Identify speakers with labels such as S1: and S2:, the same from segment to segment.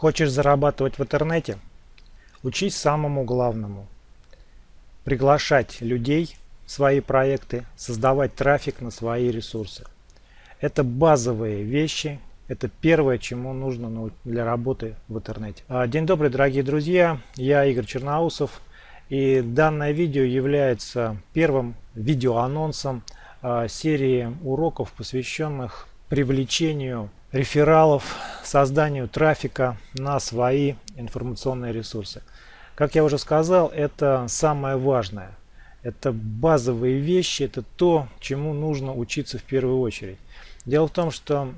S1: Хочешь зарабатывать в интернете? Учись самому главному. Приглашать людей в свои проекты, создавать трафик на свои ресурсы. Это базовые вещи, это первое, чему нужно для работы в интернете. А, день добрый, дорогие друзья, я Игорь Черноусов. И данное видео является первым видеоанонсом а, серии уроков, посвященных привлечению рефералов, созданию трафика на свои информационные ресурсы. Как я уже сказал, это самое важное. Это базовые вещи, это то, чему нужно учиться в первую очередь. Дело в том, что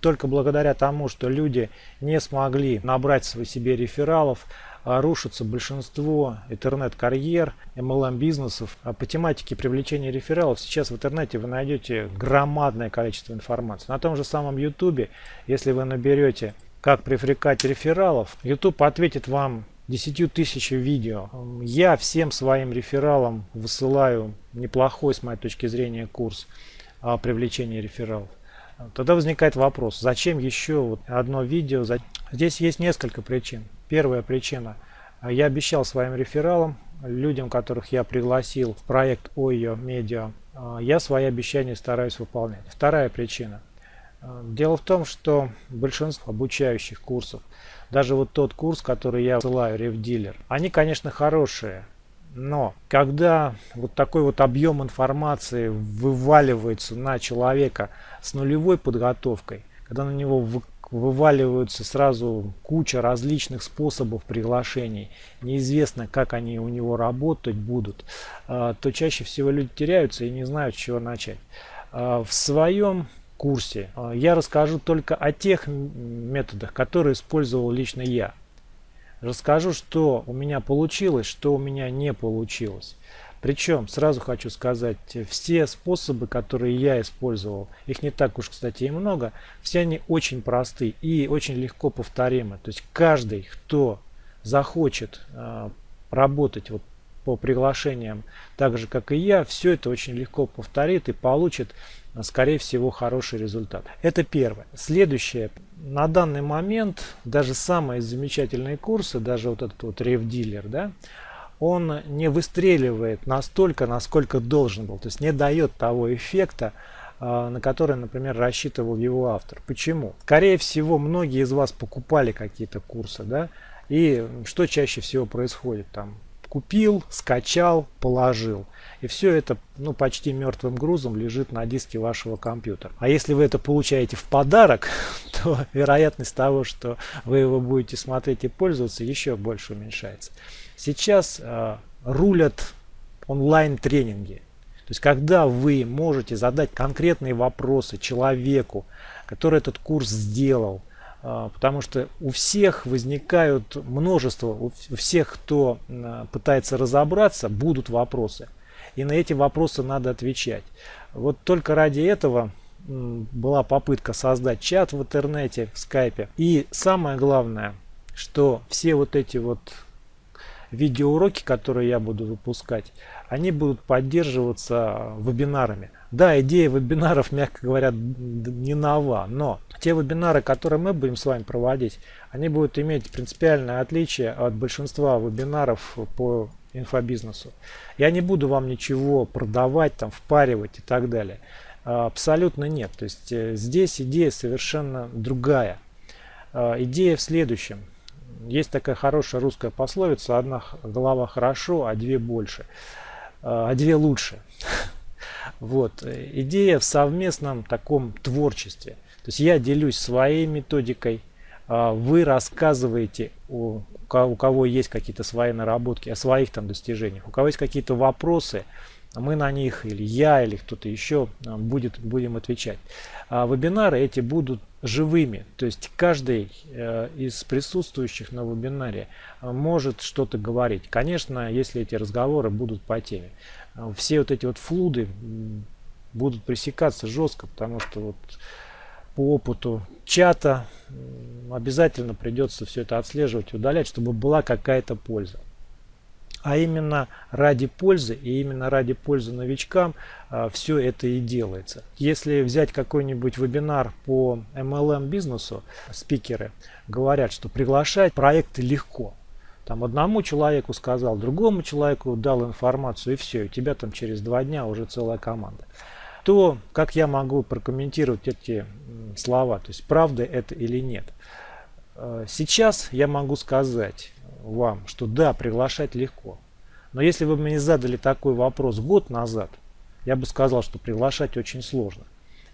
S1: только благодаря тому, что люди не смогли набрать себе рефералов, рушится большинство интернет-карьер, MLM-бизнесов. А по тематике привлечения рефералов сейчас в интернете вы найдете громадное количество информации. На том же самом YouTube, если вы наберете «Как привлекать рефералов», YouTube ответит вам 10 тысяч видео. Я всем своим рефералам высылаю неплохой, с моей точки зрения, курс о привлечении рефералов. Тогда возникает вопрос, зачем еще вот одно видео? Здесь есть несколько причин. Первая причина. Я обещал своим рефералам, людям, которых я пригласил в проект ОЙО Медиа, я свои обещания стараюсь выполнять. Вторая причина. Дело в том, что большинство обучающих курсов, даже вот тот курс, который я ссылаю, RevDealer, они, конечно, хорошие, но когда вот такой вот объем информации вываливается на человека с нулевой подготовкой, когда на него вываливаются сразу куча различных способов приглашений, неизвестно, как они у него работать будут, а, то чаще всего люди теряются и не знают, с чего начать. А, в своем курсе а, я расскажу только о тех методах, которые использовал лично я. Расскажу, что у меня получилось, что у меня не получилось. Причем, сразу хочу сказать, все способы, которые я использовал, их не так уж, кстати, и много, все они очень просты и очень легко повторимы. То есть каждый, кто захочет э, работать вот по приглашениям так же, как и я, все это очень легко повторит и получит, скорее всего, хороший результат. Это первое. Следующее. На данный момент даже самые замечательные курсы, даже вот этот вот рев-дилер, да, он не выстреливает настолько, насколько должен был. То есть не дает того эффекта, а, на который, например, рассчитывал его автор. Почему? Скорее всего, многие из вас покупали какие-то курсы, да, и что чаще всего происходит там? Купил, скачал, положил. И все это ну, почти мертвым грузом лежит на диске вашего компьютера. А если вы это получаете в подарок, то вероятность того, что вы его будете смотреть и пользоваться, еще больше уменьшается. Сейчас э, рулят онлайн-тренинги. То есть, когда вы можете задать конкретные вопросы человеку, который этот курс сделал, потому что у всех возникают множество, у всех, кто э, пытается разобраться, будут вопросы. И на эти вопросы надо отвечать. Вот только ради этого была попытка создать чат в интернете, в скайпе. И самое главное, что все вот эти вот видеоуроки, которые я буду выпускать, они будут поддерживаться вебинарами. Да, идея вебинаров, мягко говоря, не нова, но те вебинары, которые мы будем с вами проводить, они будут иметь принципиальное отличие от большинства вебинаров по инфобизнесу. Я не буду вам ничего продавать, там, впаривать и так далее. А, абсолютно нет. То есть э, здесь идея совершенно другая. А, идея в следующем. Есть такая хорошая русская пословица, одна голова хорошо, а две больше, а, а две лучше. Вот. Идея в совместном таком творчестве. То есть я делюсь своей методикой, а, вы рассказываете у, у кого есть какие-то свои наработки, о своих там достижениях. У кого есть какие-то вопросы, мы на них, или я, или кто-то еще а, будет, будем отвечать. А вебинары эти будут живыми, то есть каждый э, из присутствующих на вебинаре э, может что-то говорить. Конечно, если эти разговоры будут по теме. Все вот эти вот флуды будут пресекаться жестко, потому что вот по опыту чата обязательно придется все это отслеживать удалять, чтобы была какая-то польза. А именно ради пользы и именно ради пользы новичкам а, все это и делается. Если взять какой-нибудь вебинар по MLM бизнесу, спикеры говорят, что приглашать проекты легко. Там одному человеку сказал, другому человеку дал информацию и все, у тебя там через два дня уже целая команда. То, как я могу прокомментировать эти слова, то есть правда это или нет. А, сейчас я могу сказать, вам, что да, приглашать легко. Но если вы мне задали такой вопрос год назад, я бы сказал, что приглашать очень сложно.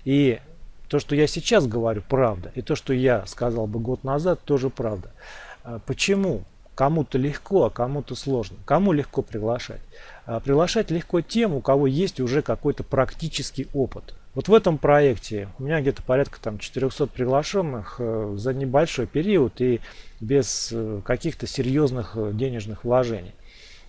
S1: И то, что я сейчас говорю, правда. И то, что я сказал бы год назад, тоже правда. А почему? Кому-то легко, а кому-то сложно. Кому легко приглашать? А приглашать легко тем, у кого есть уже какой-то практический опыт. Вот в этом проекте у меня где-то порядка там 400 приглашенных э, за небольшой период и без э, каких-то серьезных э, денежных вложений.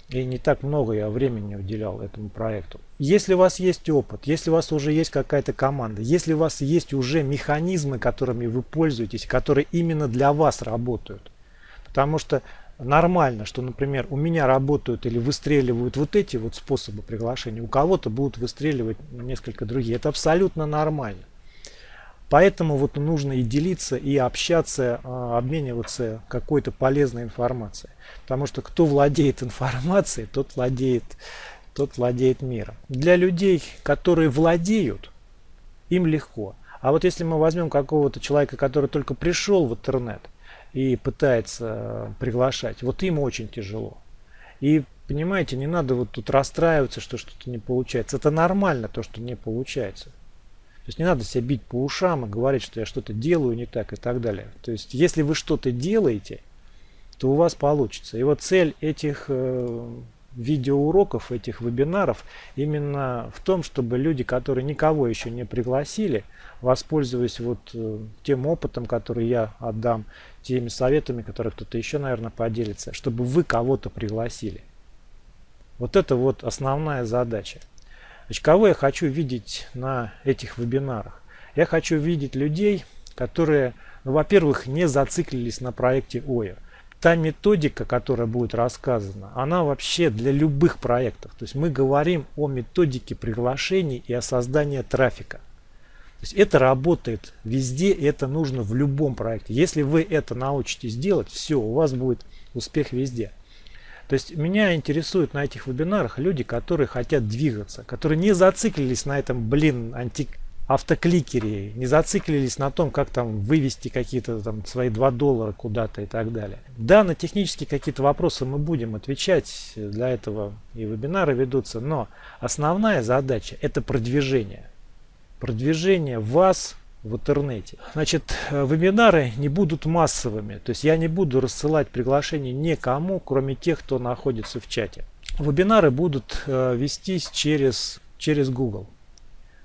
S1: И не так много я времени уделял этому проекту. Если у вас есть опыт, если у вас уже есть какая-то команда, если у вас есть уже механизмы, которыми вы пользуетесь, которые именно для вас работают. Потому что нормально, что, например, у меня работают или выстреливают вот эти вот способы приглашения, у кого-то будут выстреливать несколько другие. Это абсолютно нормально. Поэтому вот нужно и делиться, и общаться, а, обмениваться какой-то полезной информацией. Потому что кто владеет информацией, тот владеет, тот владеет миром. Для людей, которые владеют, им легко. А вот если мы возьмем какого-то человека, который только пришел в интернет, и пытается приглашать, вот им очень тяжело. И понимаете, не надо вот тут расстраиваться, что что-то не получается. Это нормально, то, что не получается. То есть не надо себя бить по ушам и говорить, что я что-то делаю не так и так далее. То есть если вы что-то делаете, то у вас получится. И вот цель этих э, видеоуроков, этих вебинаров именно в том, чтобы люди, которые никого еще не пригласили, воспользуясь вот э, тем опытом, который я отдам, теми советами, которые кто-то еще, наверное, поделится, чтобы вы кого-то пригласили. Вот это вот основная задача. Значит, кого я хочу видеть на этих вебинарах? Я хочу видеть людей, которые, ну, во-первых, не зациклились на проекте ОЯ та методика, которая будет рассказана, она вообще для любых проектов. То есть мы говорим о методике приглашений и о создании трафика. То есть это работает везде, это нужно в любом проекте. Если вы это научитесь делать, все, у вас будет успех везде. То есть меня интересуют на этих вебинарах люди, которые хотят двигаться, которые не зациклились на этом, блин, антик автокликере, не зациклились на том, как там вывести какие-то там свои 2 доллара куда-то и так далее. Да, на технические какие-то вопросы мы будем отвечать, для этого и вебинары ведутся, но основная задача это продвижение. Продвижение вас в интернете. Значит, вебинары не будут массовыми, то есть я не буду рассылать приглашения никому, кроме тех, кто находится в чате. Вебинары будут э, вестись через, через Google.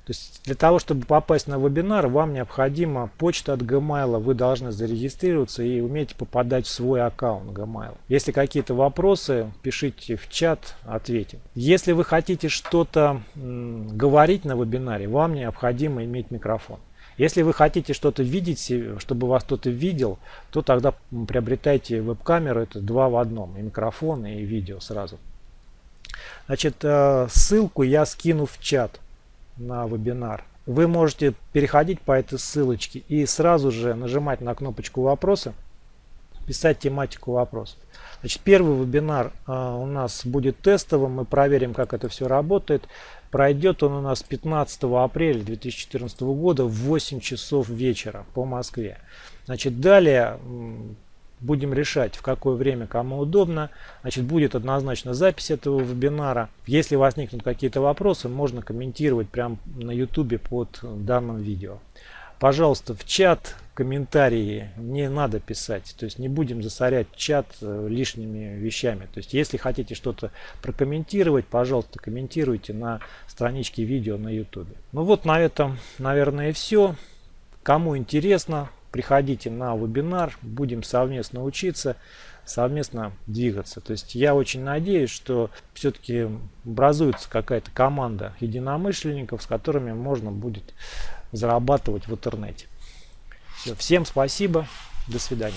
S1: То есть для того, чтобы попасть на вебинар, вам необходима почта от Gmail. Вы должны зарегистрироваться и уметь попадать в свой аккаунт Gmail. Если какие-то вопросы, пишите в чат, ответим. Если вы хотите что-то говорить на вебинаре, вам необходимо иметь микрофон. Если вы хотите что-то видеть, чтобы вас кто-то видел, то тогда приобретайте веб-камеру, это два в одном, и микрофон, и видео сразу. Значит, э, ссылку я скину в чат на вебинар. Вы можете переходить по этой ссылочке и сразу же нажимать на кнопочку вопроса, писать тематику вопросов. Значит, первый вебинар а, у нас будет тестовым, мы проверим, как это все работает. Пройдет он у нас 15 апреля 2014 года в 8 часов вечера по Москве. Значит, далее будем решать, в какое время кому удобно. Значит, будет однозначно запись этого вебинара. Если возникнут какие-то вопросы, можно комментировать прямо на YouTube под данным видео. Пожалуйста, в чат комментарии не надо писать. То есть не будем засорять чат э, лишними вещами. То есть если хотите что-то прокомментировать, пожалуйста, комментируйте на страничке видео на YouTube. Ну вот на этом, наверное, все. Кому интересно, приходите на вебинар, будем совместно учиться, совместно двигаться. То есть я очень надеюсь, что все-таки образуется какая-то команда единомышленников, с которыми можно будет зарабатывать в интернете. Все, всем спасибо, до свидания.